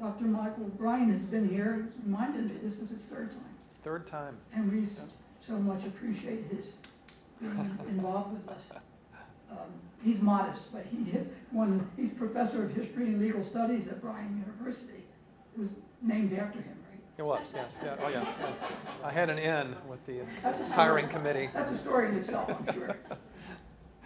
Dr. Michael Bryant has been here, reminded me, this is his third time. Third time. And we so much appreciate his being involved with us. Um, He's modest, but he, one, he's professor of history and legal studies at Bryant University. It was named after him, right? It was, yes, yeah, oh, yeah. I had an in with the hiring committee. That's a story in itself, I'm sure.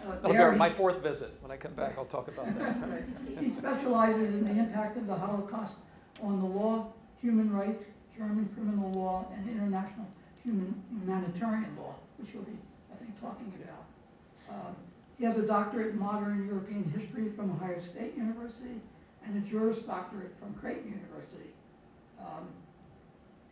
Uh, That'll there my fourth visit. When I come back, I'll talk about that. He specializes in the impact of the Holocaust on the law, human rights, German criminal law, and international human humanitarian law, which you'll be, I think, talking about. Um, He has a doctorate in modern European history from Ohio State University and a Juris Doctorate from Creighton University. Um,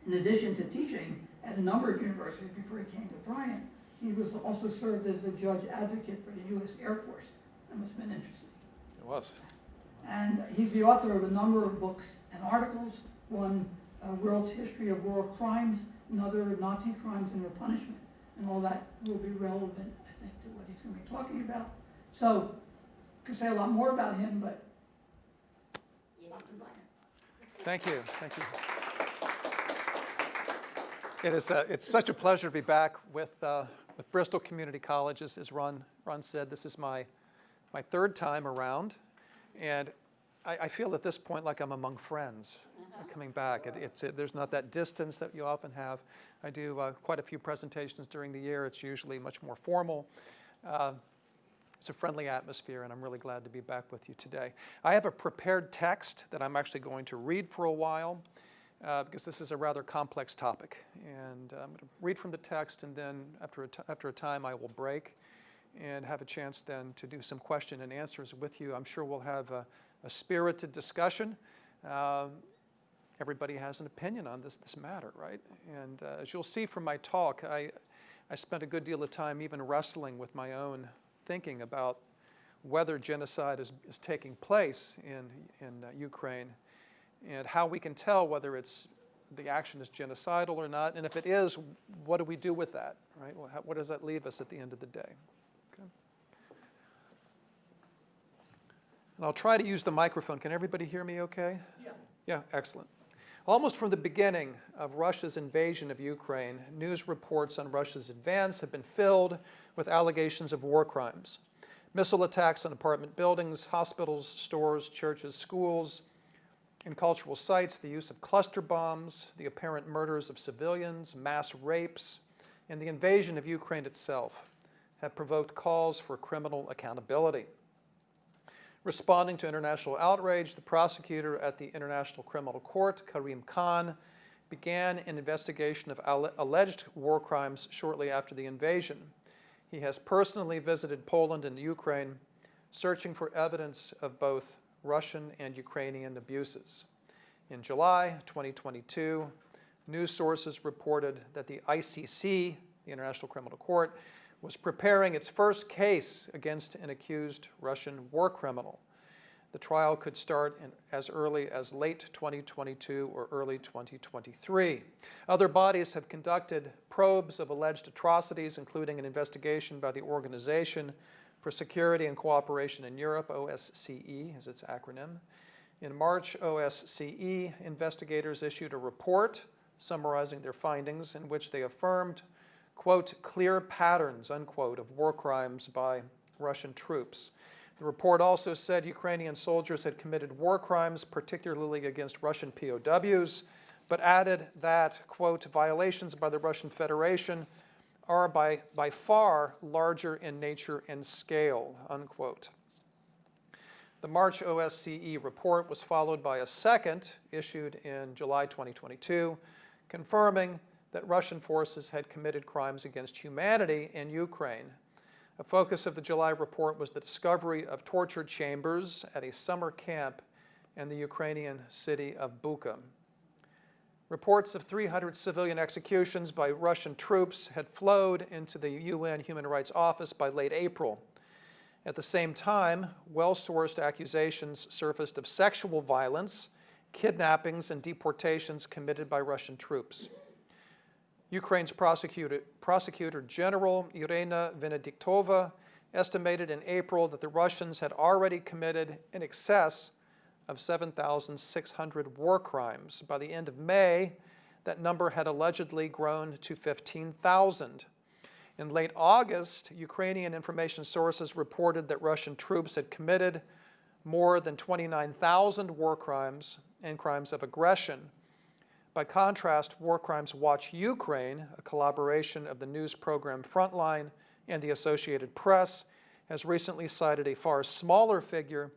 In addition to teaching at a number of universities before he came to Bryant, he was also served as a judge advocate for the U.S. Air Force. That must have been interesting. It was. And he's the author of a number of books and articles, one, uh, World's History of War Crimes, another, Nazi Crimes and Their Punishment. And all that will be relevant, I think, to what he's gonna be talking about. So, could say a lot more about him, but. Thank you, thank you. It is, uh, it's such a pleasure to be back with, uh, with Bristol Community College. As as Ron, Ron said, this is my, my third time around. And I, I feel at this point like I'm among friends coming back. It, it's, it, there's not that distance that you often have. I do uh, quite a few presentations during the year. It's usually much more formal. Uh, it's a friendly atmosphere, and I'm really glad to be back with you today. I have a prepared text that I'm actually going to read for a while uh, because this is a rather complex topic. And I'm going to read from the text, and then after a, after a time, I will break and have a chance then to do some question and answers with you. I'm sure we'll have a, a spirited discussion. Um, everybody has an opinion on this, this matter, right? And uh, as you'll see from my talk, I, I spent a good deal of time even wrestling with my own thinking about whether genocide is, is taking place in, in uh, Ukraine and how we can tell whether it's the action is genocidal or not, and if it is, what do we do with that, right? Well, how, what does that leave us at the end of the day? Okay. And I'll try to use the microphone. Can everybody hear me okay? Yeah. Yeah, excellent. Almost from the beginning of Russia's invasion of Ukraine, news reports on Russia's advance have been filled with allegations of war crimes. Missile attacks on apartment buildings, hospitals, stores, churches, schools, and cultural sites, the use of cluster bombs, the apparent murders of civilians, mass rapes, and the invasion of Ukraine itself have provoked calls for criminal accountability. Responding to international outrage, the prosecutor at the International Criminal Court, Karim Khan, began an investigation of alleged war crimes shortly after the invasion. He has personally visited Poland and Ukraine, searching for evidence of both Russian and Ukrainian abuses. In July 2022, news sources reported that the ICC, the International Criminal Court, was preparing its first case against an accused Russian war criminal. The trial could start in, as early as late 2022 or early 2023. Other bodies have conducted probes of alleged atrocities, including an investigation by the Organization for Security and Cooperation in Europe, OSCE is its acronym. In March, OSCE investigators issued a report summarizing their findings in which they affirmed, quote, clear patterns, unquote, of war crimes by Russian troops. The report also said Ukrainian soldiers had committed war crimes, particularly against Russian POWs, but added that, quote, violations by the Russian Federation are by, by far larger in nature and scale, unquote. The March OSCE report was followed by a second issued in July 2022, confirming that Russian forces had committed crimes against humanity in Ukraine. A focus of the July report was the discovery of torture chambers at a summer camp in the Ukrainian city of Bucha. Reports of 300 civilian executions by Russian troops had flowed into the UN Human Rights Office by late April. At the same time, well-sourced accusations surfaced of sexual violence, kidnappings, and deportations committed by Russian troops. Ukraine's prosecutor, prosecutor general Irina Venediktova estimated in April that the Russians had already committed in excess of 7,600 war crimes. By the end of May, that number had allegedly grown to 15,000. In late August, Ukrainian information sources reported that Russian troops had committed more than 29,000 war crimes and crimes of aggression. By contrast, War Crimes Watch Ukraine, a collaboration of the news program Frontline and the Associated Press, has recently cited a far smaller figure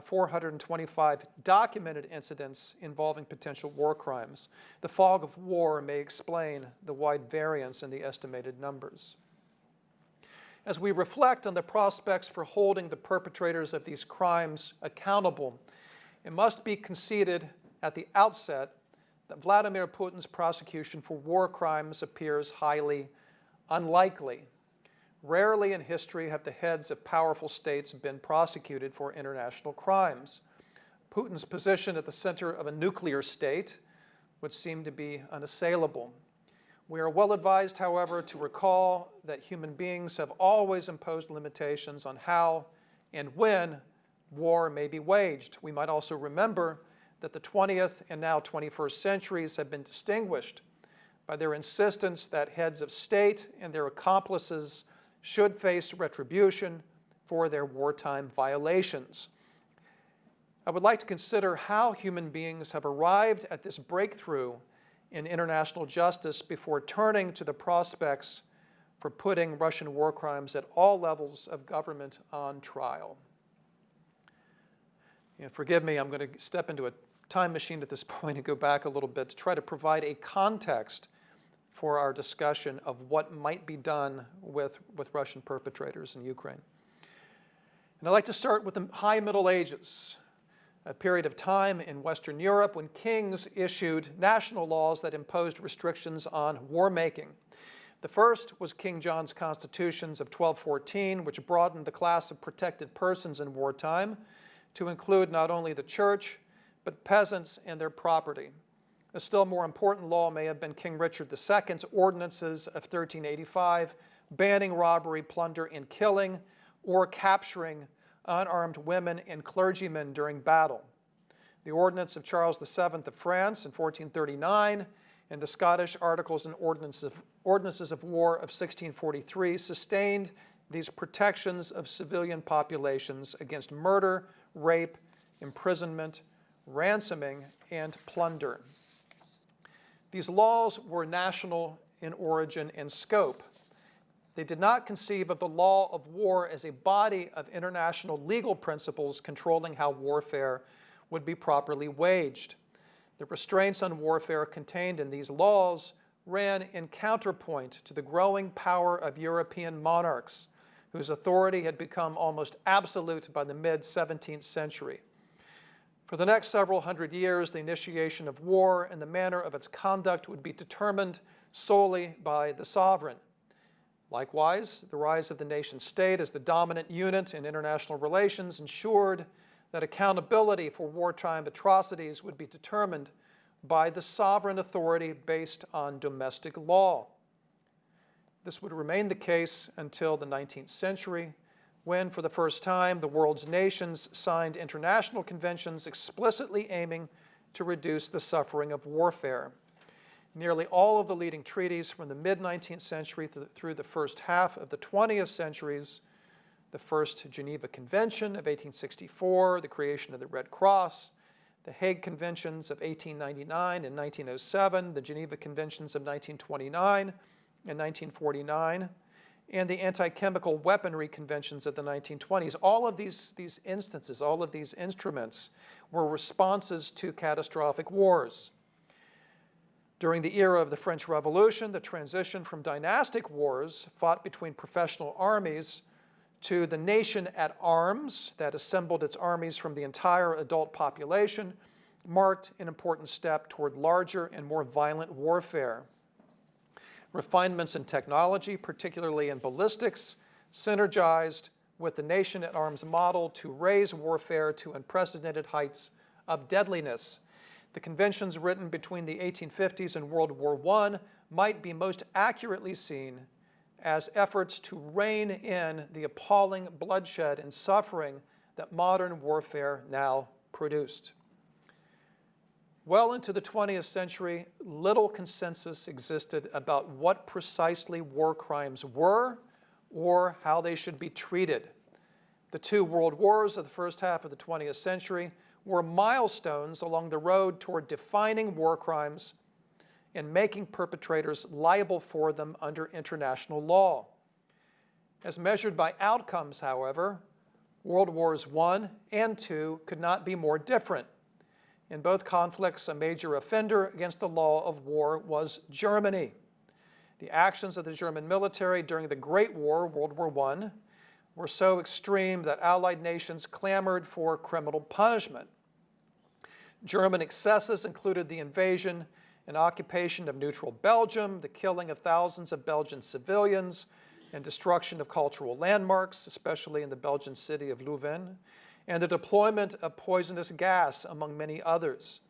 425 documented incidents involving potential war crimes. The fog of war may explain the wide variance in the estimated numbers. As we reflect on the prospects for holding the perpetrators of these crimes accountable, it must be conceded at the outset that Vladimir Putin's prosecution for war crimes appears highly unlikely. Rarely in history have the heads of powerful states been prosecuted for international crimes. Putin's position at the center of a nuclear state would seem to be unassailable. We are well advised, however, to recall that human beings have always imposed limitations on how and when war may be waged. We might also remember that the 20th and now 21st centuries have been distinguished by their insistence that heads of state and their accomplices should face retribution for their wartime violations. I would like to consider how human beings have arrived at this breakthrough in international justice before turning to the prospects for putting Russian war crimes at all levels of government on trial. Forgive me, I'm going to step into a time machine at this point and go back a little bit to try to provide a context for our discussion of what might be done with, with Russian perpetrators in Ukraine. And I'd like to start with the High Middle Ages, a period of time in Western Europe when kings issued national laws that imposed restrictions on war making. The first was King John's constitutions of 1214, which broadened the class of protected persons in wartime to include not only the church, but peasants and their property. A still more important law may have been King Richard II's ordinances of 1385, banning robbery, plunder, and killing, or capturing unarmed women and clergymen during battle. The Ordinance of Charles VII of France in 1439 and the Scottish Articles and Ordinances of, Ordinances of War of 1643 sustained these protections of civilian populations against murder, rape, imprisonment, ransoming, and plunder. These laws were national in origin and scope. They did not conceive of the law of war as a body of international legal principles controlling how warfare would be properly waged. The restraints on warfare contained in these laws ran in counterpoint to the growing power of European monarchs, whose authority had become almost absolute by the mid-17th century. For the next several hundred years, the initiation of war and the manner of its conduct would be determined solely by the sovereign. Likewise, the rise of the nation state as the dominant unit in international relations ensured that accountability for wartime atrocities would be determined by the sovereign authority based on domestic law. This would remain the case until the 19th century, when, for the first time, the world's nations signed international conventions explicitly aiming to reduce the suffering of warfare. Nearly all of the leading treaties from the mid-19th century through the first half of the 20th centuries, the First Geneva Convention of 1864, the creation of the Red Cross, the Hague Conventions of 1899 and 1907, the Geneva Conventions of 1929 and 1949, and the anti-chemical weaponry conventions of the 1920s. All of these, these instances, all of these instruments were responses to catastrophic wars. During the era of the French Revolution, the transition from dynastic wars fought between professional armies to the nation at arms that assembled its armies from the entire adult population marked an important step toward larger and more violent warfare. Refinements in technology, particularly in ballistics, synergized with the nation at arms model to raise warfare to unprecedented heights of deadliness. The conventions written between the 1850s and World War I might be most accurately seen as efforts to rein in the appalling bloodshed and suffering that modern warfare now produced. Well into the 20th century, little consensus existed about what precisely war crimes were or how they should be treated. The two world wars of the first half of the 20th century were milestones along the road toward defining war crimes and making perpetrators liable for them under international law. As measured by outcomes, however, World Wars I and II could not be more different. In both conflicts, a major offender against the law of war was Germany. The actions of the German military during the Great War, World War I, were so extreme that Allied nations clamored for criminal punishment. German excesses included the invasion and occupation of neutral Belgium, the killing of thousands of Belgian civilians, and destruction of cultural landmarks, especially in the Belgian city of Leuven, and the deployment of poisonous gas, among many others.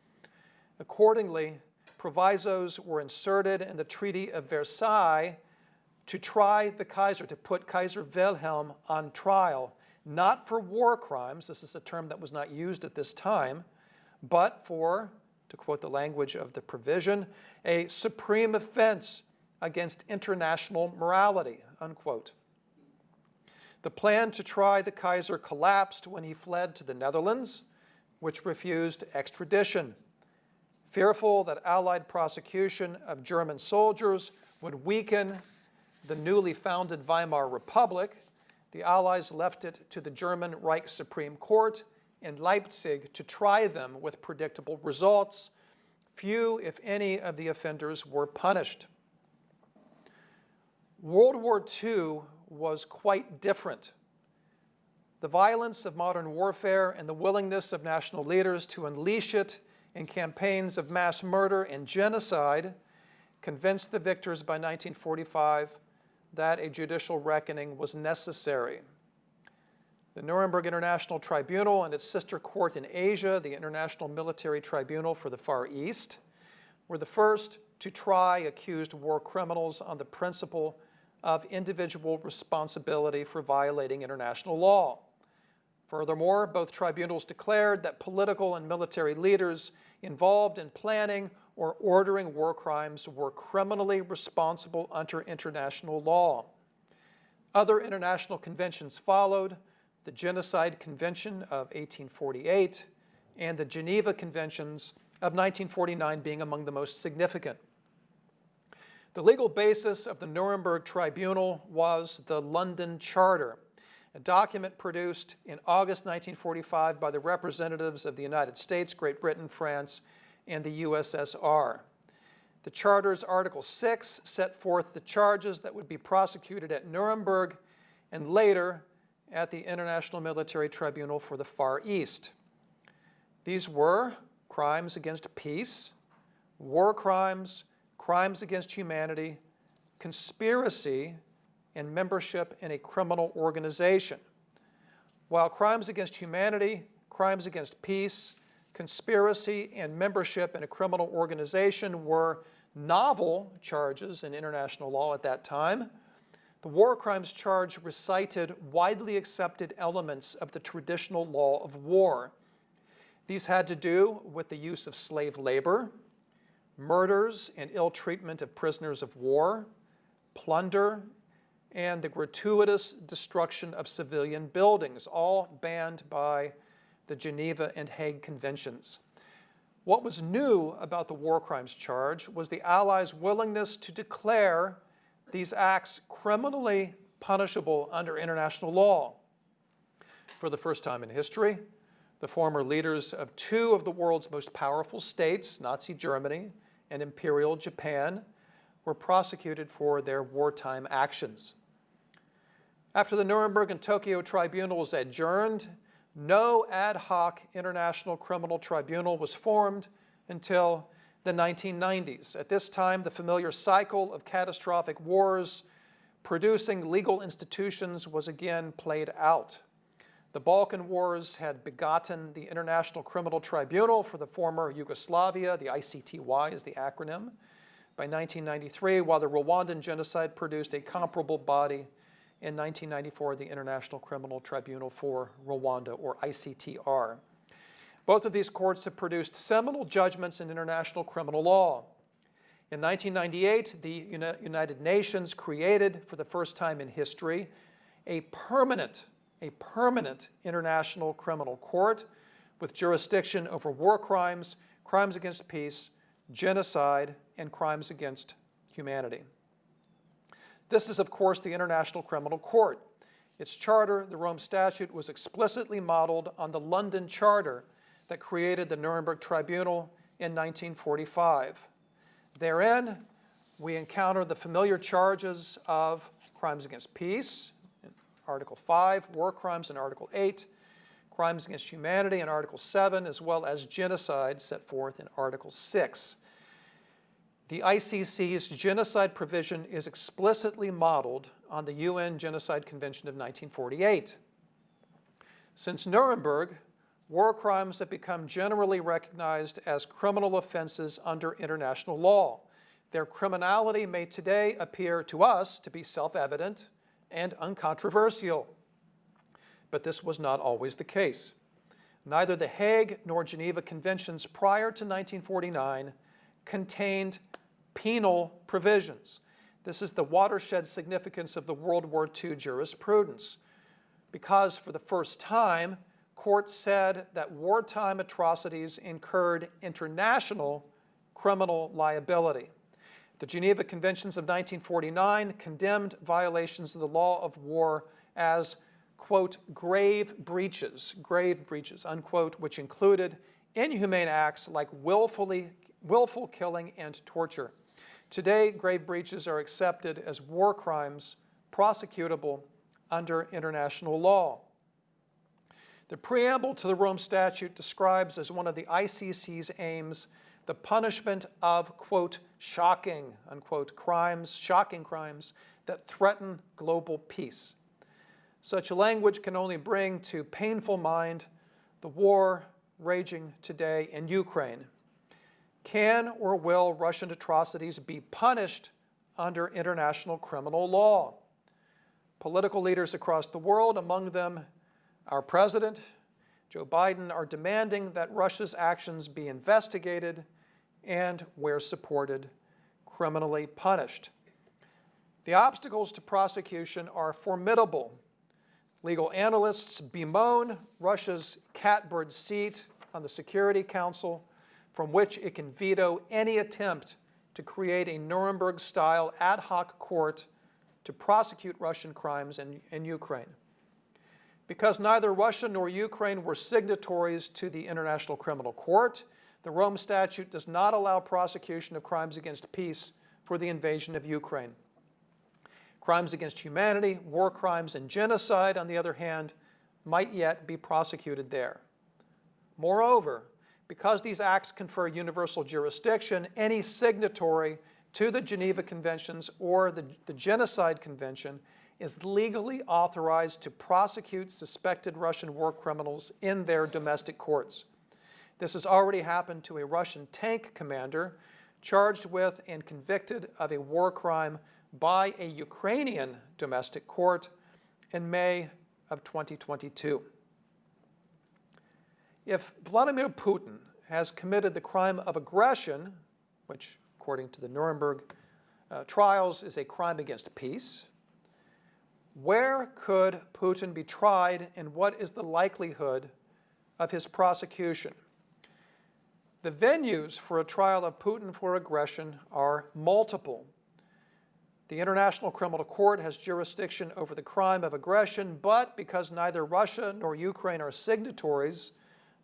Accordingly, provisos were inserted in the Treaty of Versailles to try the Kaiser, to put Kaiser Wilhelm on trial, not for war crimes, this is a term that was not used at this time, but for, to quote the language of the provision, a supreme offense against international morality, unquote. The plan to try the Kaiser collapsed when he fled to the Netherlands, which refused extradition. Fearful that Allied prosecution of German soldiers would weaken the newly founded Weimar Republic, the Allies left it to the German Reich Supreme Court in Leipzig to try them with predictable results. Few, if any, of the offenders were punished. World War II was quite different. The violence of modern warfare and the willingness of national leaders to unleash it in campaigns of mass murder and genocide convinced the victors by 1945 that a judicial reckoning was necessary. The Nuremberg International Tribunal and its sister court in Asia, the International Military Tribunal for the Far East, were the first to try accused war criminals on the principle of individual responsibility for violating international law. Furthermore, both tribunals declared that political and military leaders involved in planning or ordering war crimes were criminally responsible under international law. Other international conventions followed, the Genocide Convention of 1848 and the Geneva Conventions of 1949 being among the most significant. The legal basis of the Nuremberg Tribunal was the London Charter, a document produced in August 1945 by the representatives of the United States, Great Britain, France, and the USSR. The Charter's Article 6 set forth the charges that would be prosecuted at Nuremberg and later at the International Military Tribunal for the Far East. These were crimes against peace, war crimes, crimes against humanity, conspiracy, and membership in a criminal organization. While crimes against humanity, crimes against peace, conspiracy, and membership in a criminal organization were novel charges in international law at that time, the war crimes charge recited widely accepted elements of the traditional law of war. These had to do with the use of slave labor, murders and ill treatment of prisoners of war, plunder, and the gratuitous destruction of civilian buildings, all banned by the Geneva and Hague Conventions. What was new about the war crimes charge was the Allies' willingness to declare these acts criminally punishable under international law. For the first time in history, the former leaders of two of the world's most powerful states, Nazi Germany and Imperial Japan were prosecuted for their wartime actions. After the Nuremberg and Tokyo tribunals adjourned, no ad hoc international criminal tribunal was formed until the 1990s. At this time, the familiar cycle of catastrophic wars producing legal institutions was again played out. The Balkan Wars had begotten the International Criminal Tribunal for the former Yugoslavia, the ICTY is the acronym, by 1993, while the Rwandan genocide produced a comparable body in 1994, the International Criminal Tribunal for Rwanda, or ICTR. Both of these courts have produced seminal judgments in international criminal law. In 1998, the United Nations created, for the first time in history, a permanent, a permanent international criminal court with jurisdiction over war crimes, crimes against peace, genocide, and crimes against humanity. This is, of course, the International Criminal Court. Its charter, the Rome Statute, was explicitly modeled on the London Charter that created the Nuremberg Tribunal in 1945. Therein, we encounter the familiar charges of crimes against peace, Article 5, war crimes in Article 8, crimes against humanity in Article 7, as well as genocide set forth in Article 6. The ICC's genocide provision is explicitly modeled on the UN Genocide Convention of 1948. Since Nuremberg, war crimes have become generally recognized as criminal offenses under international law. Their criminality may today appear to us to be self-evident and uncontroversial. But this was not always the case. Neither the Hague nor Geneva Conventions prior to 1949 contained penal provisions. This is the watershed significance of the World War II jurisprudence. Because for the first time, courts said that wartime atrocities incurred international criminal liability. The Geneva Conventions of 1949 condemned violations of the law of war as, quote, grave breaches, grave breaches, unquote, which included inhumane acts like willfully, willful killing and torture. Today, grave breaches are accepted as war crimes prosecutable under international law. The preamble to the Rome Statute describes as one of the ICC's aims the punishment of, quote, shocking, unquote, crimes, shocking crimes that threaten global peace. Such language can only bring to painful mind the war raging today in Ukraine. Can or will Russian atrocities be punished under international criminal law? Political leaders across the world, among them our president, Joe Biden, are demanding that Russia's actions be investigated and, where supported, criminally punished. The obstacles to prosecution are formidable. Legal analysts bemoan Russia's catbird seat on the Security Council, from which it can veto any attempt to create a Nuremberg-style ad hoc court to prosecute Russian crimes in, in Ukraine. Because neither Russia nor Ukraine were signatories to the International Criminal Court, the Rome Statute does not allow prosecution of crimes against peace for the invasion of Ukraine. Crimes against humanity, war crimes, and genocide, on the other hand, might yet be prosecuted there. Moreover, because these acts confer universal jurisdiction, any signatory to the Geneva Conventions or the, the Genocide Convention is legally authorized to prosecute suspected Russian war criminals in their domestic courts. This has already happened to a Russian tank commander charged with and convicted of a war crime by a Ukrainian domestic court in May of 2022. If Vladimir Putin has committed the crime of aggression, which according to the Nuremberg uh, trials is a crime against peace, where could Putin be tried and what is the likelihood of his prosecution? The venues for a trial of Putin for aggression are multiple. The International Criminal Court has jurisdiction over the crime of aggression, but because neither Russia nor Ukraine are signatories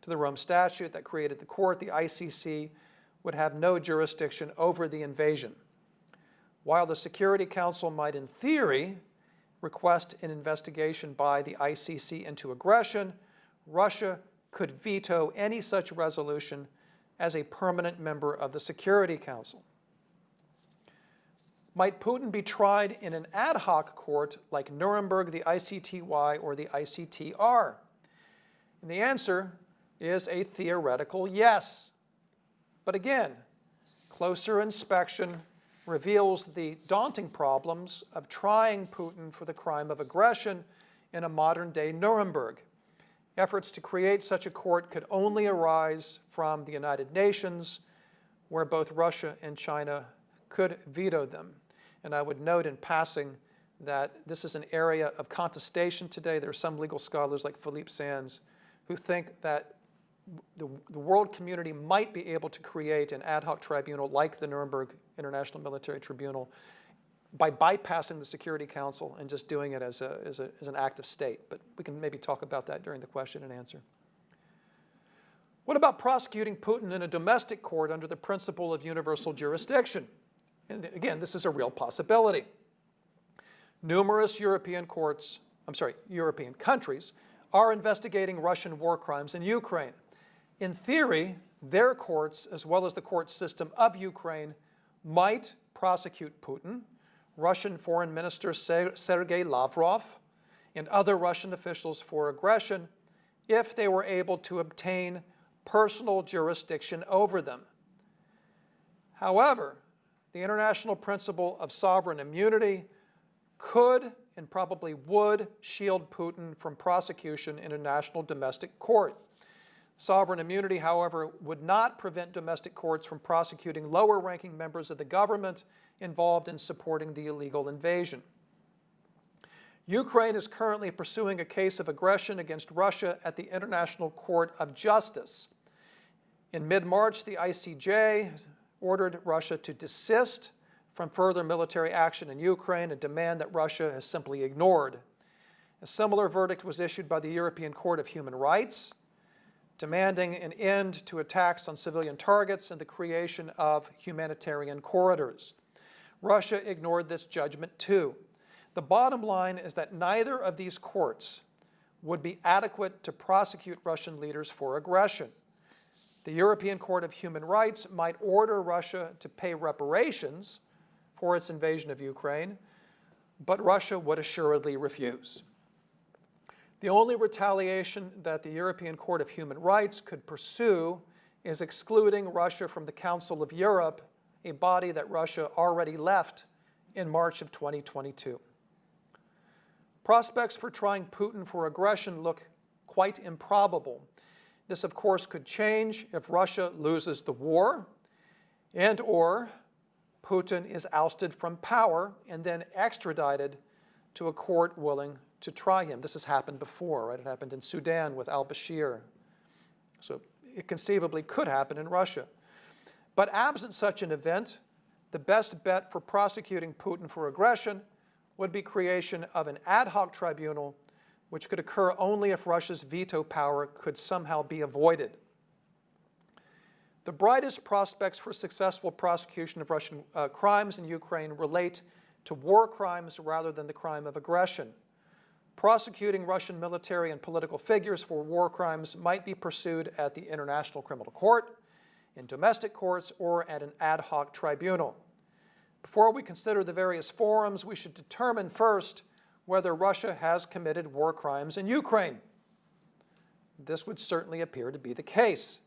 to the Rome Statute that created the court, the ICC would have no jurisdiction over the invasion. While the Security Council might, in theory, request an investigation by the ICC into aggression, Russia could veto any such resolution as a permanent member of the Security Council. Might Putin be tried in an ad hoc court like Nuremberg, the ICTY, or the ICTR? And the answer is a theoretical yes. But again, closer inspection reveals the daunting problems of trying Putin for the crime of aggression in a modern-day Nuremberg. Efforts to create such a court could only arise from the United Nations, where both Russia and China could veto them. And I would note in passing that this is an area of contestation today. There are some legal scholars like Philippe Sands who think that the, the world community might be able to create an ad hoc tribunal like the Nuremberg International Military Tribunal by bypassing the Security Council and just doing it as, a, as, a, as an act of state. But we can maybe talk about that during the question and answer. What about prosecuting Putin in a domestic court under the principle of universal jurisdiction? And again, this is a real possibility. Numerous European courts, I'm sorry, European countries, are investigating Russian war crimes in Ukraine. In theory, their courts, as well as the court system of Ukraine, might prosecute Putin, Russian Foreign Minister Sergei Lavrov, and other Russian officials for aggression if they were able to obtain personal jurisdiction over them. However, the international principle of sovereign immunity could and probably would shield Putin from prosecution in a national domestic court. Sovereign immunity, however, would not prevent domestic courts from prosecuting lower-ranking members of the government involved in supporting the illegal invasion. Ukraine is currently pursuing a case of aggression against Russia at the International Court of Justice. In mid-March, the ICJ ordered Russia to desist from further military action in Ukraine, a demand that Russia has simply ignored. A similar verdict was issued by the European Court of Human Rights, demanding an end to attacks on civilian targets and the creation of humanitarian corridors. Russia ignored this judgment too. The bottom line is that neither of these courts would be adequate to prosecute Russian leaders for aggression. The European Court of Human Rights might order Russia to pay reparations for its invasion of Ukraine, but Russia would assuredly refuse. The only retaliation that the European Court of Human Rights could pursue is excluding Russia from the Council of Europe, a body that Russia already left in March of 2022. Prospects for trying Putin for aggression look quite improbable. This, of course, could change if Russia loses the war and or Putin is ousted from power and then extradited to a court willing to try him. This has happened before, right? It happened in Sudan with al-Bashir. So it conceivably could happen in Russia. But absent such an event, the best bet for prosecuting Putin for aggression would be creation of an ad hoc tribunal which could occur only if Russia's veto power could somehow be avoided. The brightest prospects for successful prosecution of Russian uh, crimes in Ukraine relate to war crimes rather than the crime of aggression. Prosecuting Russian military and political figures for war crimes might be pursued at the International Criminal Court, in domestic courts, or at an ad hoc tribunal. Before we consider the various forums, we should determine first whether Russia has committed war crimes in Ukraine. This would certainly appear to be the case.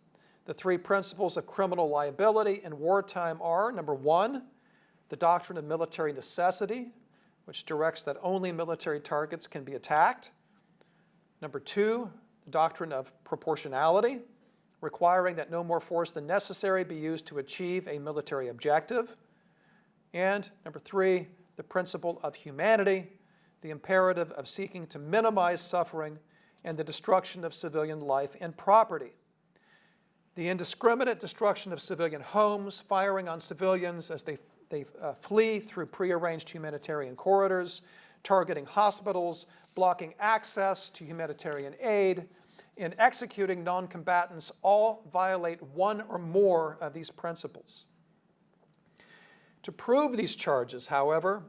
The three principles of criminal liability in wartime are, number one, the doctrine of military necessity, which directs that only military targets can be attacked. Number two, the doctrine of proportionality, requiring that no more force than necessary be used to achieve a military objective. And number three, the principle of humanity, the imperative of seeking to minimize suffering and the destruction of civilian life and property the indiscriminate destruction of civilian homes, firing on civilians as they, they uh, flee through prearranged humanitarian corridors, targeting hospitals, blocking access to humanitarian aid, and executing non-combatants all violate one or more of these principles. To prove these charges, however,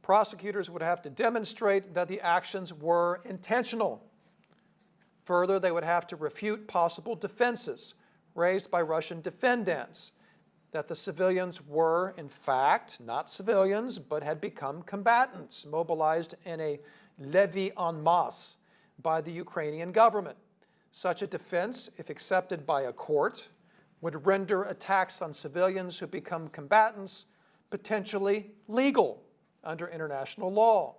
prosecutors would have to demonstrate that the actions were intentional. Further, they would have to refute possible defenses, raised by Russian defendants that the civilians were, in fact, not civilians, but had become combatants mobilized in a levée en masse by the Ukrainian government. Such a defense, if accepted by a court, would render attacks on civilians who become combatants potentially legal under international law,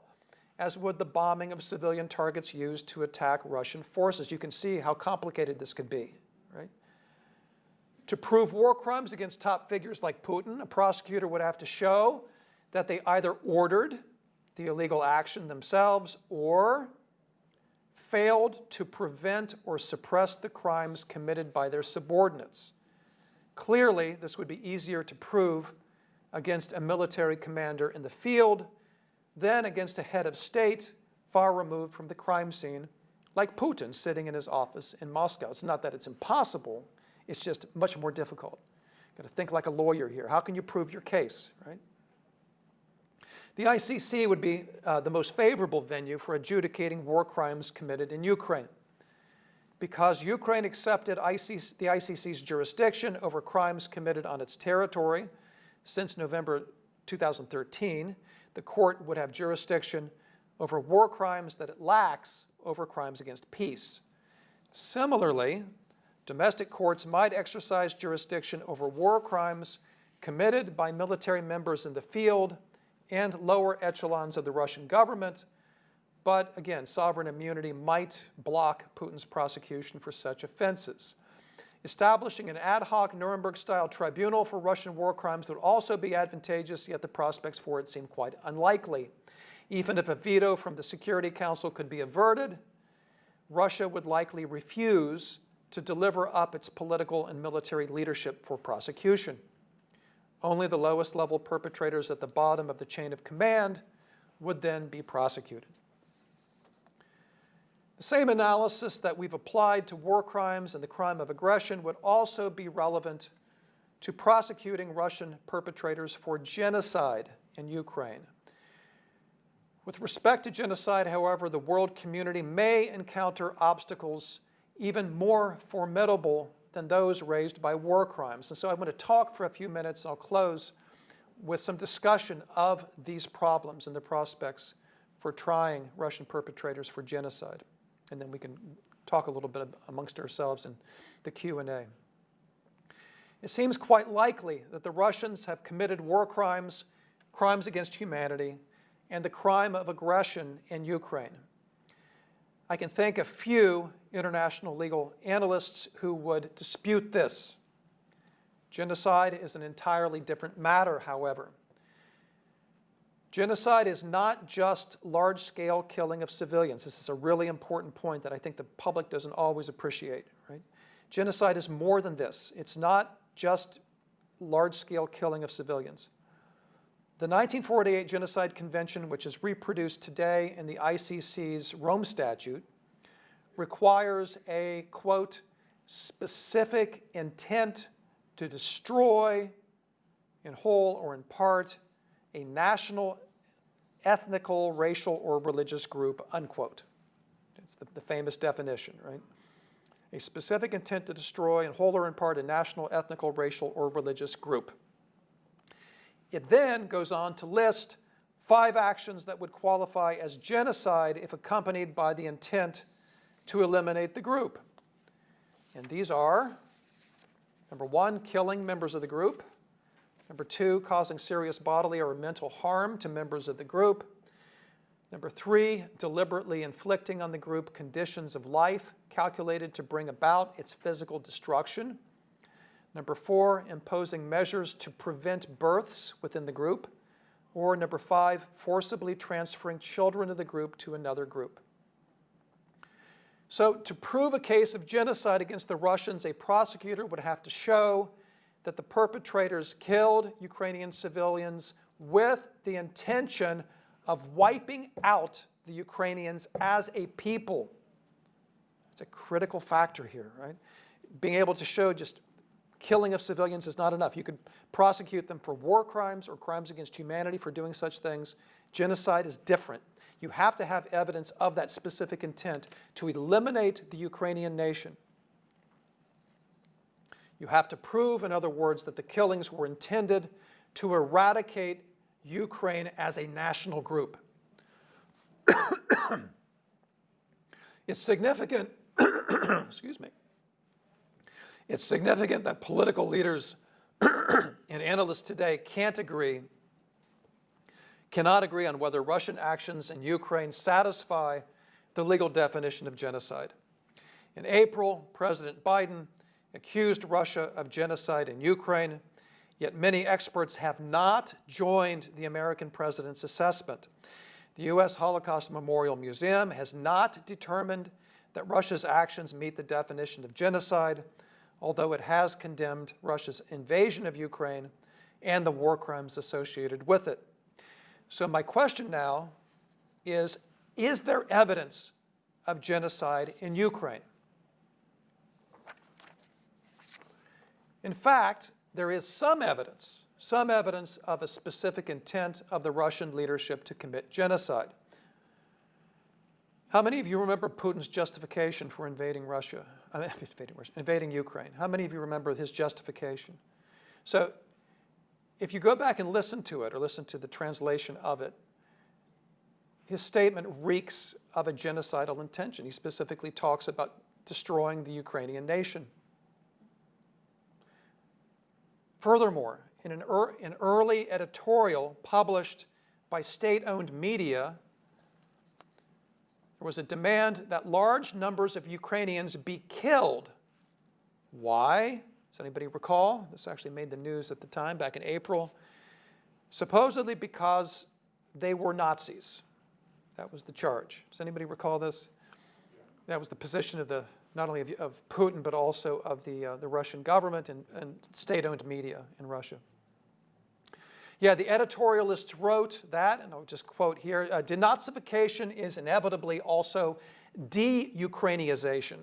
as would the bombing of civilian targets used to attack Russian forces. You can see how complicated this could be, right? To prove war crimes against top figures like Putin, a prosecutor would have to show that they either ordered the illegal action themselves or failed to prevent or suppress the crimes committed by their subordinates. Clearly, this would be easier to prove against a military commander in the field than against a head of state far removed from the crime scene, like Putin sitting in his office in Moscow. It's not that it's impossible, it's just much more difficult. Got to think like a lawyer here. How can you prove your case, right? The ICC would be uh, the most favorable venue for adjudicating war crimes committed in Ukraine. Because Ukraine accepted ICC, the ICC's jurisdiction over crimes committed on its territory since November 2013, the court would have jurisdiction over war crimes that it lacks over crimes against peace. Similarly, domestic courts might exercise jurisdiction over war crimes committed by military members in the field and lower echelons of the Russian government, but again, sovereign immunity might block Putin's prosecution for such offenses. Establishing an ad hoc Nuremberg-style tribunal for Russian war crimes would also be advantageous, yet the prospects for it seem quite unlikely. Even if a veto from the Security Council could be averted, Russia would likely refuse to deliver up its political and military leadership for prosecution. Only the lowest level perpetrators at the bottom of the chain of command would then be prosecuted. The same analysis that we've applied to war crimes and the crime of aggression would also be relevant to prosecuting Russian perpetrators for genocide in Ukraine. With respect to genocide, however, the world community may encounter obstacles even more formidable than those raised by war crimes. And so I'm going to talk for a few minutes, I'll close with some discussion of these problems and the prospects for trying Russian perpetrators for genocide and then we can talk a little bit amongst ourselves in the Q&A. It seems quite likely that the Russians have committed war crimes, crimes against humanity, and the crime of aggression in Ukraine. I can think of few international legal analysts who would dispute this. Genocide is an entirely different matter, however. Genocide is not just large-scale killing of civilians. This is a really important point that I think the public doesn't always appreciate. Right? Genocide is more than this. It's not just large-scale killing of civilians. The 1948 Genocide Convention, which is reproduced today in the ICC's Rome Statute, requires a, quote, specific intent to destroy in whole or in part a national, ethnical, racial, or religious group, unquote. It's the, the famous definition, right? A specific intent to destroy in whole or in part a national, ethnical, racial, or religious group. It then goes on to list five actions that would qualify as genocide if accompanied by the intent to eliminate the group. And these are, number one, killing members of the group. Number two, causing serious bodily or mental harm to members of the group. Number three, deliberately inflicting on the group conditions of life calculated to bring about its physical destruction. Number four, imposing measures to prevent births within the group. Or number five, forcibly transferring children of the group to another group. So to prove a case of genocide against the Russians, a prosecutor would have to show that the perpetrators killed Ukrainian civilians with the intention of wiping out the Ukrainians as a people. It's a critical factor here, right? Being able to show just killing of civilians is not enough. You could prosecute them for war crimes or crimes against humanity for doing such things. Genocide is different. You have to have evidence of that specific intent to eliminate the Ukrainian nation. You have to prove, in other words, that the killings were intended to eradicate Ukraine as a national group. it's significant, excuse me, it's significant that political leaders and analysts today can't agree, cannot agree on whether Russian actions in Ukraine satisfy the legal definition of genocide. In April, President Biden accused Russia of genocide in Ukraine, yet many experts have not joined the American president's assessment. The U.S. Holocaust Memorial Museum has not determined that Russia's actions meet the definition of genocide, although it has condemned Russia's invasion of Ukraine and the war crimes associated with it. So my question now is, is there evidence of genocide in Ukraine? In fact, there is some evidence, some evidence of a specific intent of the Russian leadership to commit genocide. How many of you remember Putin's justification for invading Russia? I mean, invading, Russia, invading Ukraine. How many of you remember his justification? So if you go back and listen to it or listen to the translation of it, his statement reeks of a genocidal intention. He specifically talks about destroying the Ukrainian nation. Furthermore, in an, er, an early editorial published by state-owned media, there was a demand that large numbers of Ukrainians be killed. Why? Does anybody recall? This actually made the news at the time, back in April. Supposedly because they were Nazis. That was the charge. Does anybody recall this? That was the position of the not only of, of Putin, but also of the, uh, the Russian government and, and state-owned media in Russia. Yeah, the editorialists wrote that, and I'll just quote here, uh, denazification is inevitably also de-Ukrainization.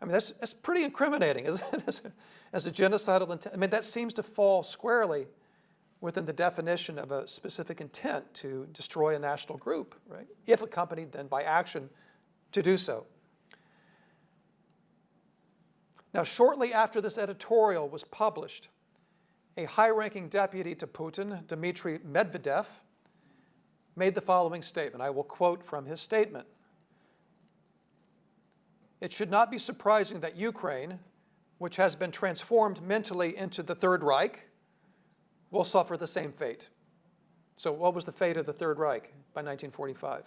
I mean, that's, that's pretty incriminating, isn't it? As a, as a genocidal intent. I mean, that seems to fall squarely within the definition of a specific intent to destroy a national group, right? If accompanied then by action to do so. Now, shortly after this editorial was published, a high-ranking deputy to Putin, Dmitry Medvedev, made the following statement. I will quote from his statement. It should not be surprising that Ukraine, which has been transformed mentally into the Third Reich, will suffer the same fate. So what was the fate of the Third Reich by 1945?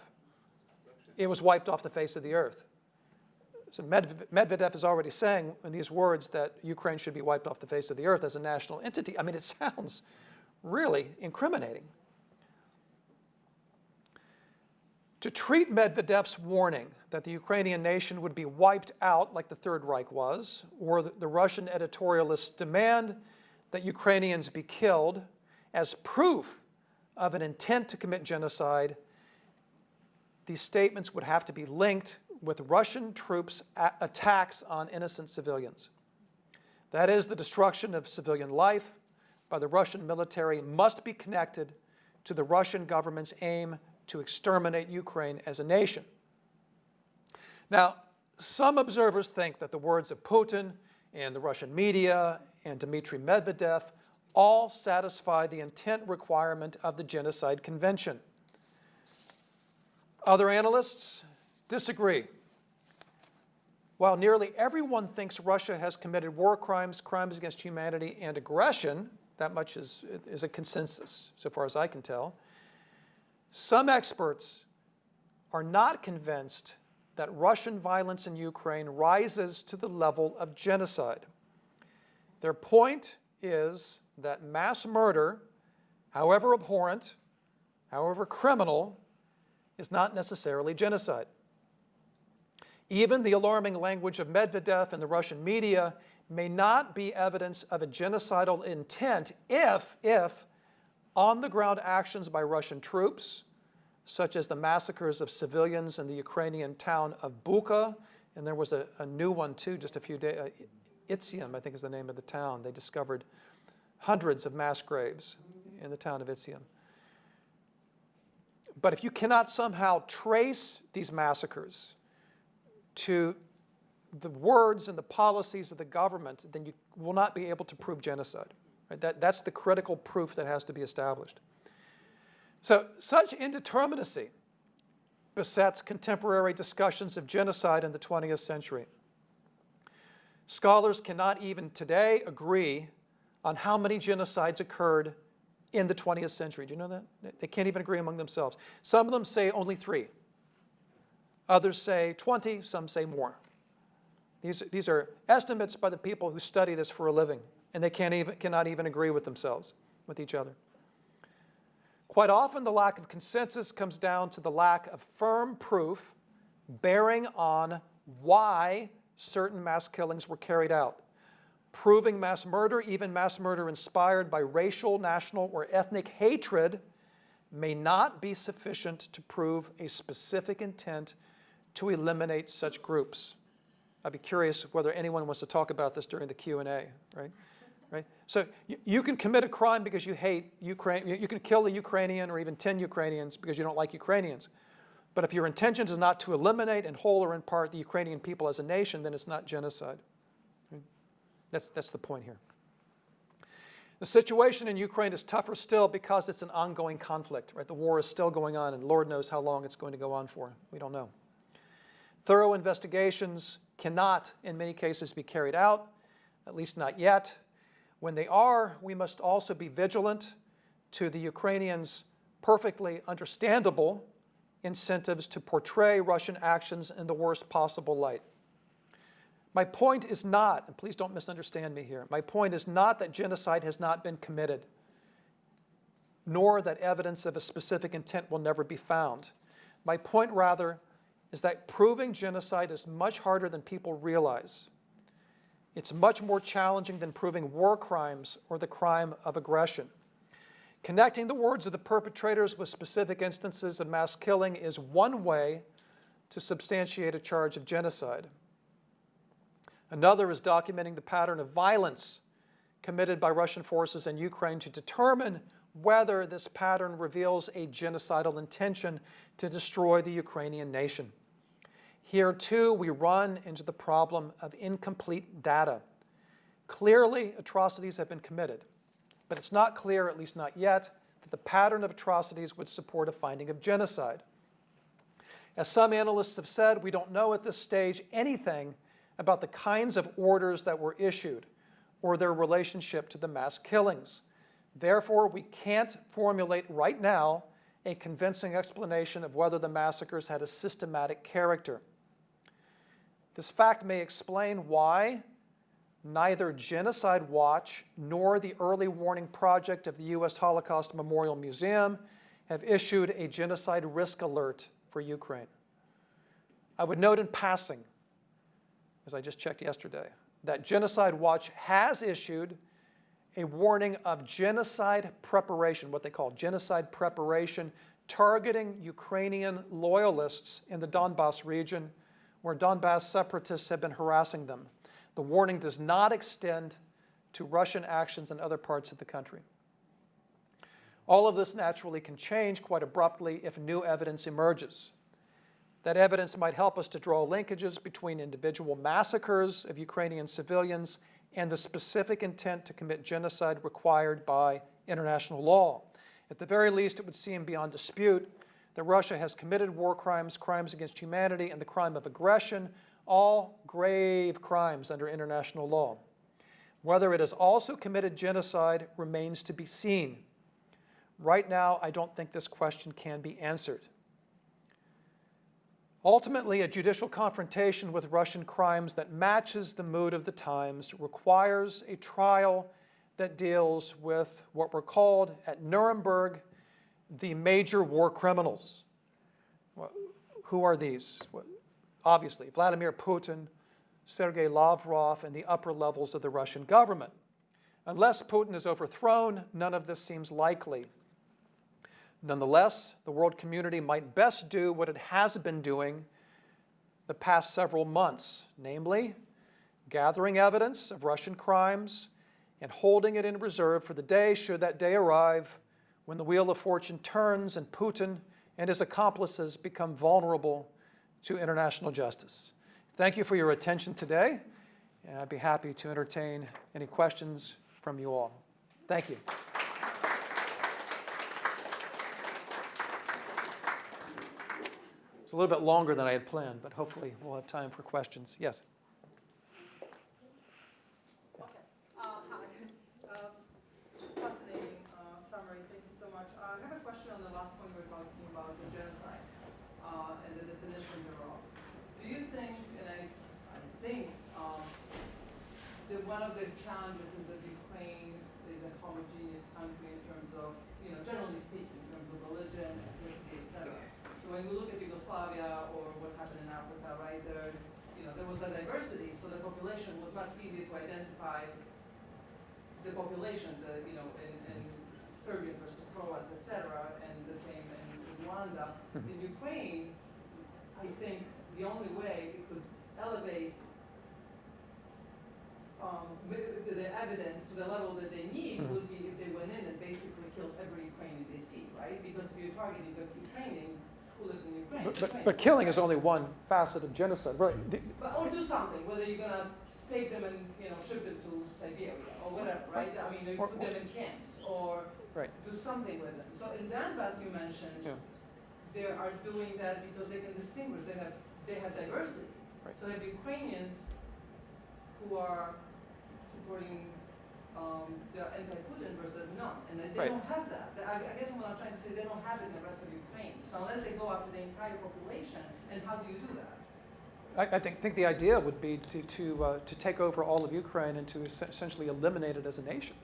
It was wiped off the face of the earth. So Medvedev is already saying in these words that Ukraine should be wiped off the face of the earth as a national entity. I mean, it sounds really incriminating. To treat Medvedev's warning that the Ukrainian nation would be wiped out like the Third Reich was, or the Russian editorialists demand that Ukrainians be killed as proof of an intent to commit genocide, these statements would have to be linked with Russian troops' attacks on innocent civilians. That is, the destruction of civilian life by the Russian military must be connected to the Russian government's aim to exterminate Ukraine as a nation. Now, some observers think that the words of Putin and the Russian media and Dmitry Medvedev all satisfy the intent requirement of the Genocide Convention. Other analysts disagree. While nearly everyone thinks Russia has committed war crimes, crimes against humanity, and aggression, that much is, is a consensus, so far as I can tell, some experts are not convinced that Russian violence in Ukraine rises to the level of genocide. Their point is that mass murder, however abhorrent, however criminal, is not necessarily genocide. Even the alarming language of Medvedev and the Russian media may not be evidence of a genocidal intent if, if on-the-ground actions by Russian troops, such as the massacres of civilians in the Ukrainian town of Bucha, and there was a, a new one too, just a few days, uh, Izium, I think is the name of the town. They discovered hundreds of mass graves in the town of Izium. But if you cannot somehow trace these massacres to the words and the policies of the government, then you will not be able to prove genocide. Right? That, that's the critical proof that has to be established. So such indeterminacy besets contemporary discussions of genocide in the 20th century. Scholars cannot even today agree on how many genocides occurred in the 20th century. Do you know that? They can't even agree among themselves. Some of them say only three. Others say 20, some say more. These, these are estimates by the people who study this for a living, and they can't even, cannot even agree with themselves, with each other. Quite often, the lack of consensus comes down to the lack of firm proof bearing on why certain mass killings were carried out. Proving mass murder, even mass murder inspired by racial, national, or ethnic hatred, may not be sufficient to prove a specific intent to eliminate such groups. I'd be curious whether anyone wants to talk about this during the Q&A, right? Right? So you, you can commit a crime because you hate Ukraine, you, you can kill a Ukrainian or even 10 Ukrainians because you don't like Ukrainians. But if your intention is not to eliminate in whole or in part the Ukrainian people as a nation, then it's not genocide. That's, that's the point here. The situation in Ukraine is tougher still because it's an ongoing conflict, right? The war is still going on and Lord knows how long it's going to go on for. We don't know. Thorough investigations cannot, in many cases, be carried out, at least not yet. When they are, we must also be vigilant to the Ukrainians' perfectly understandable incentives to portray Russian actions in the worst possible light. My point is not, and please don't misunderstand me here, my point is not that genocide has not been committed, nor that evidence of a specific intent will never be found. My point rather is that proving genocide is much harder than people realize. It's much more challenging than proving war crimes or the crime of aggression. Connecting the words of the perpetrators with specific instances of mass killing is one way to substantiate a charge of genocide. Another is documenting the pattern of violence committed by Russian forces in Ukraine to determine whether this pattern reveals a genocidal intention to destroy the Ukrainian nation. Here too, we run into the problem of incomplete data. Clearly, atrocities have been committed, but it's not clear, at least not yet, that the pattern of atrocities would support a finding of genocide. As some analysts have said, we don't know at this stage anything about the kinds of orders that were issued or their relationship to the mass killings. Therefore, we can't formulate right now a convincing explanation of whether the massacres had a systematic character. This fact may explain why neither Genocide Watch nor the Early Warning Project of the U.S. Holocaust Memorial Museum have issued a genocide risk alert for Ukraine. I would note in passing, as I just checked yesterday, that Genocide Watch has issued a warning of genocide preparation, what they call genocide preparation, targeting Ukrainian loyalists in the Donbass region where Donbass separatists have been harassing them. The warning does not extend to Russian actions in other parts of the country. All of this naturally can change quite abruptly if new evidence emerges. That evidence might help us to draw linkages between individual massacres of Ukrainian civilians and the specific intent to commit genocide required by international law. At the very least, it would seem beyond dispute that Russia has committed war crimes, crimes against humanity, and the crime of aggression, all grave crimes under international law. Whether it has also committed genocide remains to be seen. Right now, I don't think this question can be answered. Ultimately, a judicial confrontation with Russian crimes that matches the mood of the times requires a trial that deals with what were called at Nuremberg the major war criminals. Who are these? Obviously, Vladimir Putin, Sergei Lavrov, and the upper levels of the Russian government. Unless Putin is overthrown, none of this seems likely. Nonetheless, the world community might best do what it has been doing the past several months, namely, gathering evidence of Russian crimes and holding it in reserve for the day, should that day arrive, when the wheel of fortune turns and Putin and his accomplices become vulnerable to international justice. Thank you for your attention today, and I'd be happy to entertain any questions from you all. Thank you. It's a little bit longer than I had planned, but hopefully we'll have time for questions. Yes? Okay. Uh, Hi. Uh, Fascinating uh, summary. one of the challenges is that Ukraine is a homogeneous country in terms of, you know, generally speaking, in terms of religion, ethnicity, et cetera. So when we look at Yugoslavia or what happened in Africa, right, there, you know, there was that diversity, so the population was much easier to identify the population, the, you know, in, in Serbians versus Croats, et cetera, and the same in Rwanda. In Ukraine, I think the only way it could elevate um, the, evidence to the level that they need Mhm. would be if they went in and basically killed every Ukrainian they see, right? Because if you're targeting the Ukrainian who lives in Ukraine, But, but, Ukraine. but killing is only one facet of genocide, right? But, or do something, whether you're gonna take them and, you know, ship them to Siberia or whatever, right? I mean, you Or- put them in camps or Right. do something with them. So in Donbass you mentioned, Yeah. they are doing that because they can distinguish, they have, they have diversity. Right. So they have Ukrainians who are supporting, um, the anti-Putin versus none, and they, Right. don't have that. I, I guess what I'm trying to say, they don't have it in the rest of Ukraine. So unless they go after the entire population, and how do you do that? I, I think, think the idea would be to, to, uh, to take over all of Ukraine and to es- essentially eliminate it as a nation.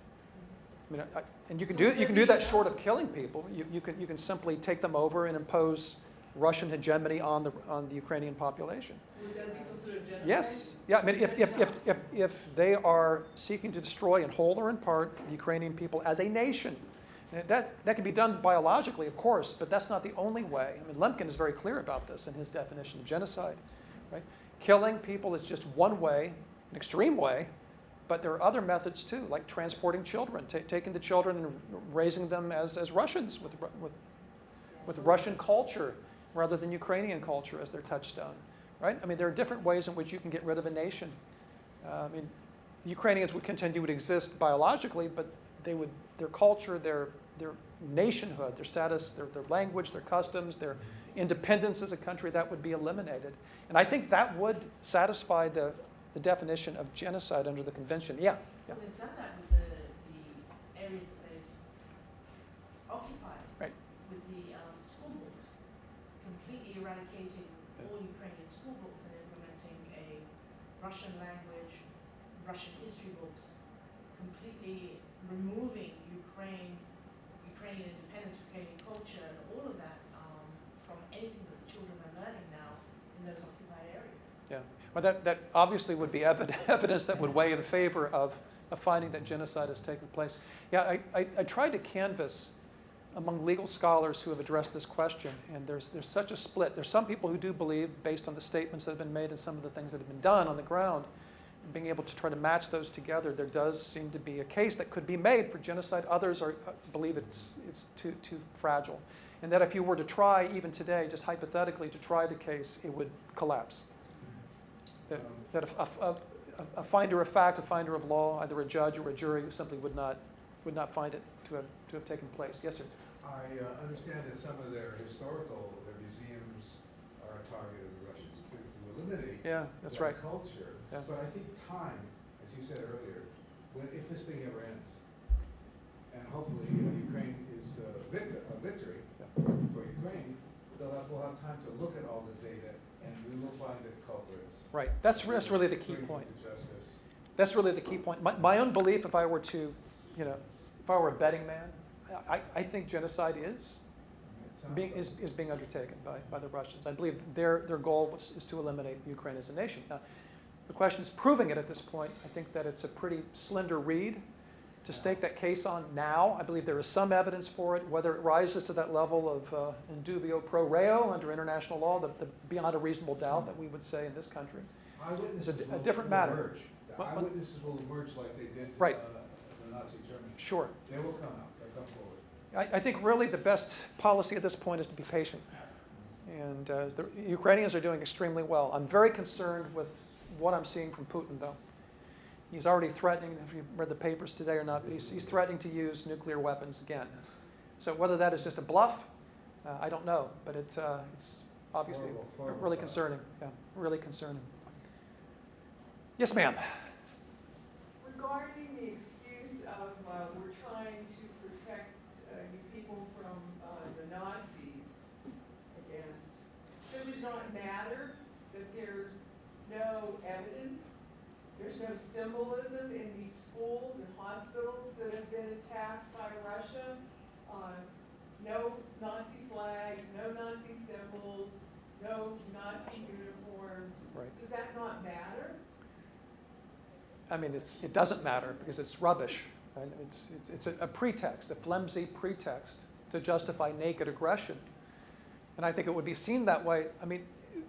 I mean, I, and you can do, you can do that short of killing people. You, you can, you can simply take them over and impose Russian hegemony on the, on the Ukrainian population. Would that be considered genocide? Yes, yeah, I mean, if, if, if, if, if they are seeking to destroy in whole or in part the Ukrainian people as a nation, that, that can be done biologically, of course, but that's not the only way. I mean, Lemkin is very clear about this in his definition of genocide, right? Killing people is just one way, an extreme way, but there are other methods too, like transporting children, taking the children and raising them as, as Russians with, with, with Russian culture rather than Ukrainian culture as their touchstone, right? I mean, there are different ways in which you can get rid of a nation. Uh, I mean, the Ukrainians would continue to exist biologically, but they would, their culture, their, their nationhood, their status, their, their language, their customs, their independence as a country, that would be eliminated. And I think that would satisfy the, the definition of genocide under the convention. Yeah, yeah. Well, they've done that with the, the areas that they've occupied. Right. With the um, school books, completely eradicating all Ukrainian school books and implementing a Russian language, Russian history books, completely removing Ukraine, Ukrainian independence, Ukrainian culture, and all of that um, from anything that the children are learning now in those occupied areas. Yeah, well, that, that obviously would be evidence that would weigh in favor of, of finding that genocide has taken place. Yeah, I, I, I tried to canvass among legal scholars who have addressed this question, and there's, there's such a split. There's some people who do believe, based on the statements that have been made and some of the things that have been done on the ground, being able to try to match those together, there does seem to be a case that could be made for genocide. Others are, uh, believe it's, it's too, too fragile. And that if you were to try, even today, just hypothetically, to try the case, it would collapse that, that a, a- a- a finder of fact, a finder of law, either a judge or a jury, simply would not, would not find it to have, to have taken place. Yes, sir. I uh, understand that some of their historical, their museums are a target of the Russians to, to eliminate Yeah, that's that right. culture. Yeah. But I think time, as you said earlier, when, if this thing ever ends, and hopefully uh, Ukraine is uh, victor, a victory for Ukraine, they'll have, we'll have time to look at all the data and we will find that. Right. That's, that's really the key point. That's really the key point. My, my own belief, if I were to, you know, if I were a betting man, I, I think genocide is being, is, is being undertaken by, by the Russians. I believe their, their goal was, is to eliminate Ukraine as a nation. Now, the question is proving it at this point. I think that it's a pretty slender read to stake that case on now. I believe there is some evidence for it, whether it rises to that level of uh, in dubio pro reo under international law, the, the beyond a reasonable doubt that we would say in this country. Eyewitnesses di- a different matter. emerge. The What- what- Eyewitnesses will emerge like they did to Right. uh, the Nazi Germany. Sure. They will come out, they'll come forward. I, I think really the best policy at this point is to be patient. And uh, the Ukrainians are doing extremely well. I'm very concerned with what I'm seeing from Putin, though. He's already threatening, if you've read the papers today or not, but he's, he's threatening to use nuclear weapons again. So whether that is just a bluff, uh, I don't know, but it's, uh, it's obviously Horrible, horrible really thought. concerning. Yeah, really concerning. Yes, ma'am. Regarding the excuse of, uh, we're trying to protect, uh, you people from, uh, the Nazis again, does it not matter that there's no evidence There's no symbolism in these schools and hospitals that have been attacked by Russia. Uh, no Nazi flags, no Nazi symbols, no Nazi uniforms. Right. Does that not matter? I mean, it's, it doesn't matter because it's rubbish. Right? It's, it's, it's a, a pretext, a flimsy pretext to justify naked aggression. And I think it would be seen that way. I mean,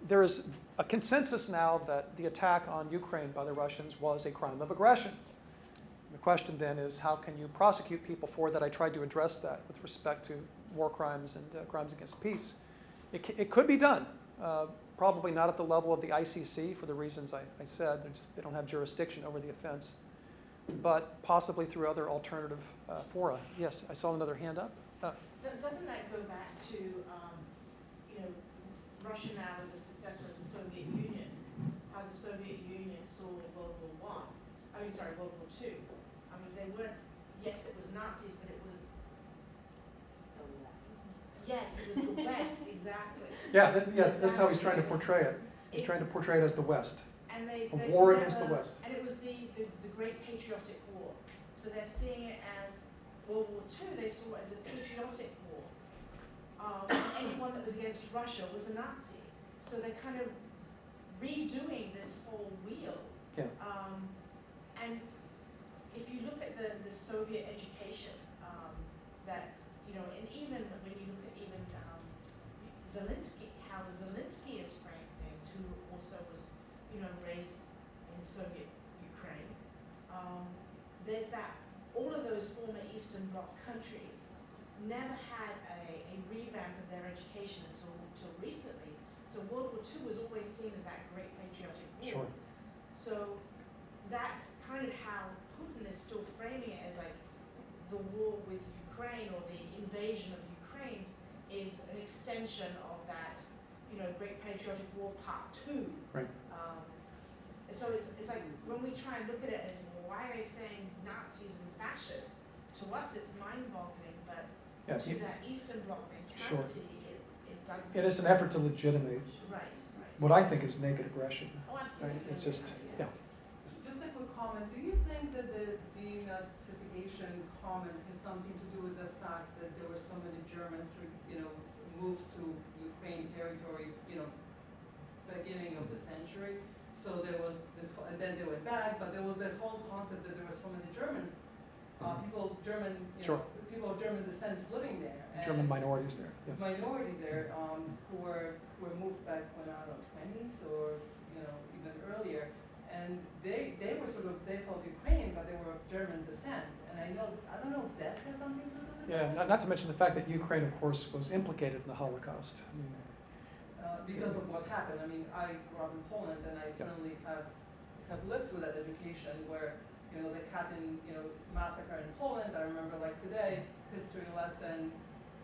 there is a consensus now that the attack on Ukraine by the Russians was a crime of aggression. The question then is how can you prosecute people for that? I tried to address that with respect to war crimes and uh, crimes against peace. It, it could be done, uh, probably not at the level of the ICC for the reasons I, I said. Just, they don't have jurisdiction over the offense, but possibly through other alternative uh, fora. Yes, I saw another hand up. Uh, Doesn't that go back to, um, you know, Russia now as a Soviet Union, how the Soviet Union saw World War One, I mean, sorry, World War Two. I mean, they weren't, yes, it was Nazis, but it was, the West. yes, it was the West, exactly. yeah, that, yeah, that's how he's trying to portray it. He's trying to portray it as the West. And they, A they war against the West. And it was the, the, the Great Patriotic War. So they're seeing it as World War Two, they saw it as a patriotic war. Um, anyone that was against Russia was a Nazi. So they're kind of redoing this whole wheel. Yeah. Um, and if you look at the, the Soviet education, um, that, you know, and even when you look at even, um, Zelensky, how Zelensky is framed things, who also was, you know, raised in Soviet Ukraine. Um, there's that, all of those former Eastern Bloc countries never had a, a revamp of their education until, until recently. So World War II was always seen as that great patriotic war. Sure. So that's kind of how Putin is still framing it as like the war with Ukraine or the invasion of Ukraine is an extension of that, you know, Great Patriotic War Part Two. Right. Um, so it's, it's like when we try and look at it as well, why are they saying Nazis and fascists? To us, it's mind-boggling, but Yeah, to you- that Eastern Bloc mentality, it, it doesn't. it is an effort to legitimate Right, right. what I think is naked aggression. Oh, absolutely. It's just, yeah. Just a quick comment, do you think that the denazification comment has something to do with the fact that there were so many Germans who, you know, moved to Ukraine territory, you know, beginning of the century? So there was this, and then they went back, but there was that whole concept that there were so many Germans, uh, people, German, you Sure. know, people of German descent living there. German minorities there. Yeah. minorities there um, who were who were moved back when I don't know twenties or you know even earlier, and they they were sort of they felt Ukrainian but they were of German descent, and I know I don't know if that has something to do with Yeah, it not, not to mention the fact that Ukraine, of course, was implicated in the Holocaust. I mean, uh, because of what happened. I mean I grew up in Poland and I certainly have have lived through that education where you know the Katyn you know massacre in Poland. I remember like today history lesson.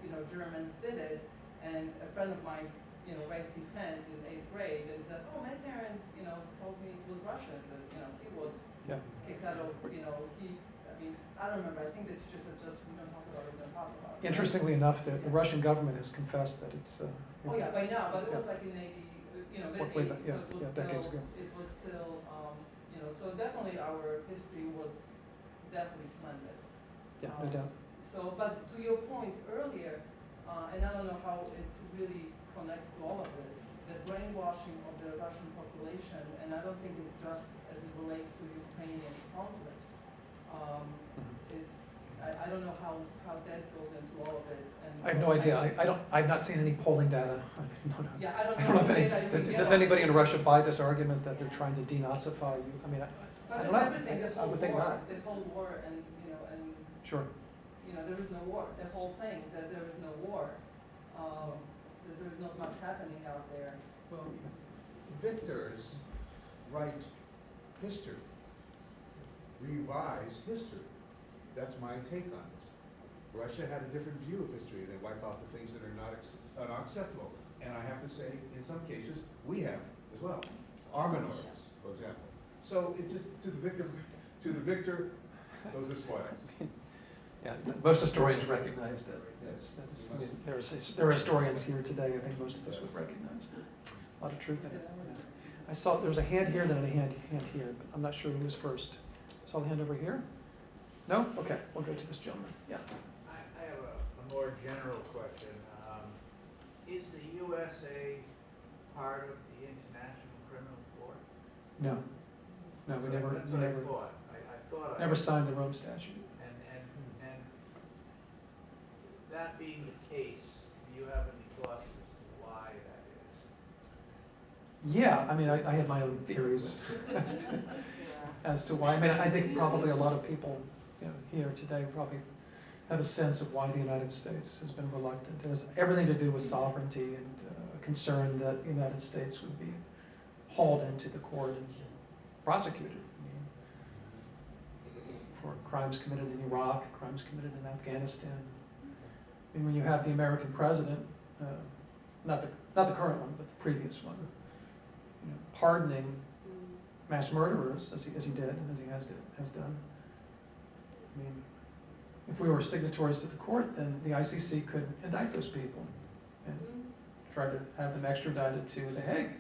You know Germans did it, and a friend of mine you know, raised his hand in eighth grade and said, oh, my parents, you know, told me it was Russians and, you know, he was Yeah. kicked out of, you know, he, I mean, I don't remember, I think that he just said, just, we don't talk about it, we don't talk about it. Interestingly enough, the, the Russian government has confessed that it's. Uh, Oh, yeah, by now, but it was Yeah. like in eighty, you know, way back, eighties, so yeah, it was yeah, decades still, ago. it was still, um, you know, so definitely our history was definitely slanted. yeah, no Um, doubt. So, but to your point earlier, uh, and I don't know how it really connects to all of this, the brainwashing of the Russian population, and I don't think it just as it relates to the Ukrainian conflict. Um, Mm-hmm. it's, I, I don't know how, how that goes into all of it, and. I have no idea. I, I don't. I've not seen any polling data. I have no- Yeah, I don't I know. don't know if the any, data you does, can does get on anybody it. in Russia buy this argument that they're trying to denazify you? I mean, I, I But don't just know. everything, the I whole would think war, not. the whole war and, you know, and Sure. you know, there is no war, the whole thing, that there is no war, um, that there is not much happening out there. Well, victors write history, revise history. That's my take on this. Russia had a different view of history. They wipe out the things that are not ex- not acceptable. And I have to say, in some cases, we have as well. Our minorities, for example. So it's just to the victim, to the victor, goes the spoils. Yeah, most historians recognize that. Yes, that's- I mean, there's, there are historians here today, I think most of us would recognize that. A lot of truth in it. yeah. I saw, there was a hand here, then a hand, hand here, but I'm not sure who was first. Saw the hand over here? No? Okay, we'll go to this gentleman, yeah. I, I have a, a more general question. Um, is the USA part of the International Criminal Court? No, no, we never, That's we what I never, thought. I, I thought I. never signed the Rome Statute. And, and, and that being the case, do you have any thoughts as to why that is? Yeah, I mean, I, I have my own theories as to, as to why. I mean, I think probably a lot of people, you know, here today probably have a sense of why the United States has been reluctant. It has everything to do with sovereignty and uh, concern that the United States would be hauled into the court and prosecuted. I mean, For crimes committed in Iraq, crimes committed in Afghanistan. I mean, when you have the American president, uh, not the, not the current one, but the previous one, you know, pardoning mass murderers, as he, as he did, as he has, did, has done. I mean, if we were signatories to the court, then the ICC could indict those people and try to have them extradited to The Hague.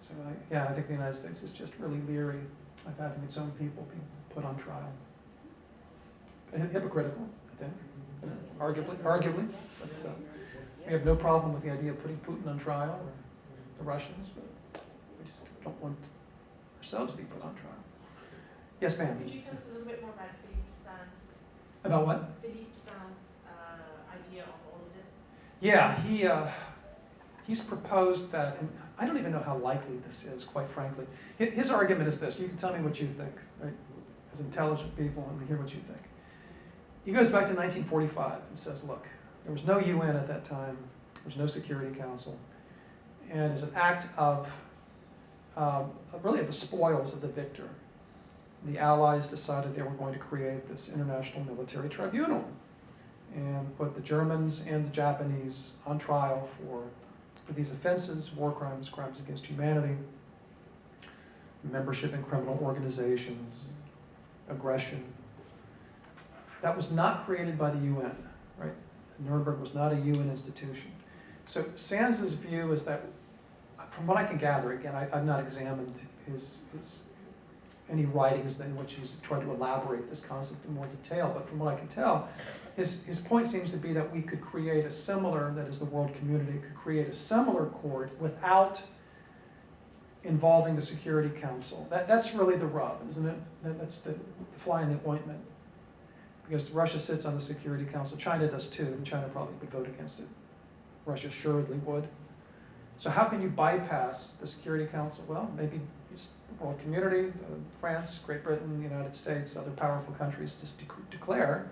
So, I, yeah, I think the United States is just really leery of having its own people be put on trial. Hypocritical, I think, arguably, arguably, but uh, we have no problem with the idea of putting Putin on trial or the Russians, but we just don't want ourselves to be put on trial. Yes, ma'am. Could you tell us a little bit more about Philippe Sands, About what? Philippe Sands' uh, idea of all of this? Yeah, he, uh, he's proposed that, and I don't even know how likely this is, quite frankly. His, argument is this, you can tell me what you think, right? As intelligent people, and we hear what you think. He goes back to 1945 and says, look, there was no UN at that time, there was no Security Council, and as an act of, um, really of the spoils of the victor, the Allies decided they were going to create this international military tribunal and put the Germans and the Japanese on trial for, for these offenses, war crimes, crimes against humanity, membership in criminal organizations, aggression. That was not created by the UN, right? Nuremberg was not a UN institution. So Sands's view is that, from what I can gather, again, I, I've not examined his, his any writings in which he's tried to elaborate this concept in more detail, but from what I can tell, his, his point seems to be that we could create a similar, that is the world community, could create a similar court without involving the Security Council. That, that's really the rub, isn't it? That, that's the, the fly in the ointment. Because Russia sits on the Security Council, China does too, and China probably would vote against it. Russia assuredly would. So how can you bypass the Security Council? Well, maybe world community, uh, France, Great Britain, the United States, other powerful countries just dec- declare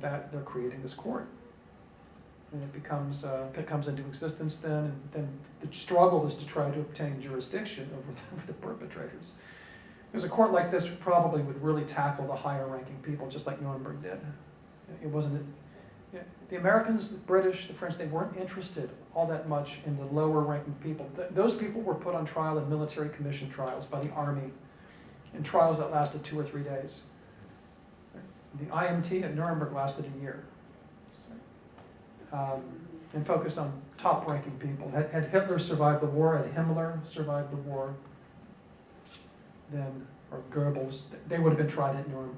that they're creating this court. And it becomes, uh, it comes into existence then, and then the struggle is to try to obtain jurisdiction over the, over the perpetrators. Because a court like this probably would really tackle the higher ranking people, just like Nuremberg did. It wasn't, you know, the Americans, the British, the French, they weren't interested all that much in the lower ranking people. Th- those people were put on trial in military commission trials by the army, in trials that lasted two or three days. The IMT at Nuremberg lasted a year. Um, and focused on top ranking people. Had, had Hitler survived the war, had Himmler survived the war, then, or Goebbels, they would have been tried at Nuremberg.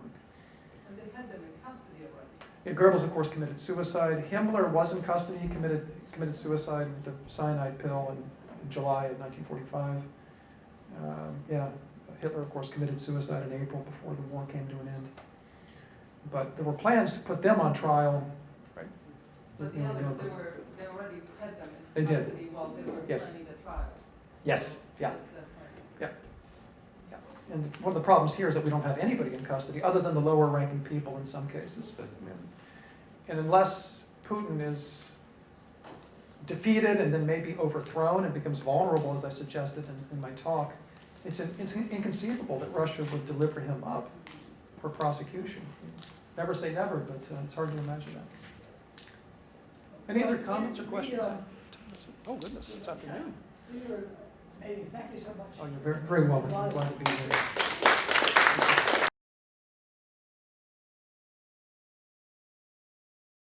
And they had them in custody already. Yeah, Goebbels, of course, committed suicide. Himmler was in custody, he committed, committed suicide with the cyanide pill in, in July of 1945. Um, yeah, Hitler, of course, committed suicide in April before the war came to an end. But there were plans to put them on trial, right? But the others, they were, they already had them They in did. custody while they were Yes. planning the trial. Yes, yeah. That's- that's right. And one of the problems here is that we don't have anybody in custody, other than the lower ranking people in some cases. But, you And unless Putin is defeated and then maybe overthrown and becomes vulnerable, as I suggested in, in my talk, it's, in- it's inconceivable that Russia would deliver him up for prosecution. Never say never, but uh, it's hard to imagine that. Any other comments or questions? Oh goodness, it's afternoon. Hey, thank you so much. Oh, you're very, very welcome. I'm glad to be here.